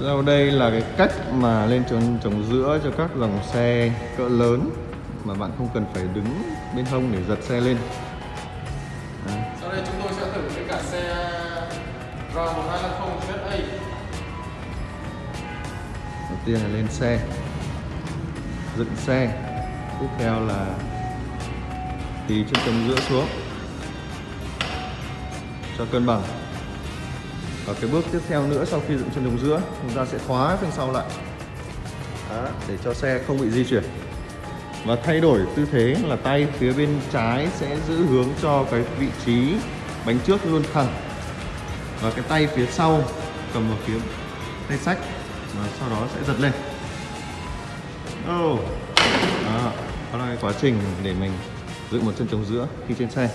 Sau đây là cái cách mà lên chân chống giữa cho các dòng xe cỡ lớn mà bạn không cần phải đứng bên hông để giật xe lên. Đấy. Sau đây chúng tôi sẽ thử với cả xe RAV1250 ZA Đầu tiên là lên xe, dựng xe. Tiếp theo là thì chân chống giữa xuống cho cân bằng. Và cái bước tiếp theo nữa sau khi dựng chân chống giữa, chúng ta sẽ khóa phía sau lại Đó, để cho xe không bị di chuyển. Và thay đổi tư thế là tay phía bên trái sẽ giữ hướng cho cái vị trí bánh trước luôn thẳng và cái tay phía sau cầm vào phía tay sách và sau đó sẽ giật lên. Oh. Đó, đó là cái quá trình để mình dựng một chân chống giữa khi trên xe.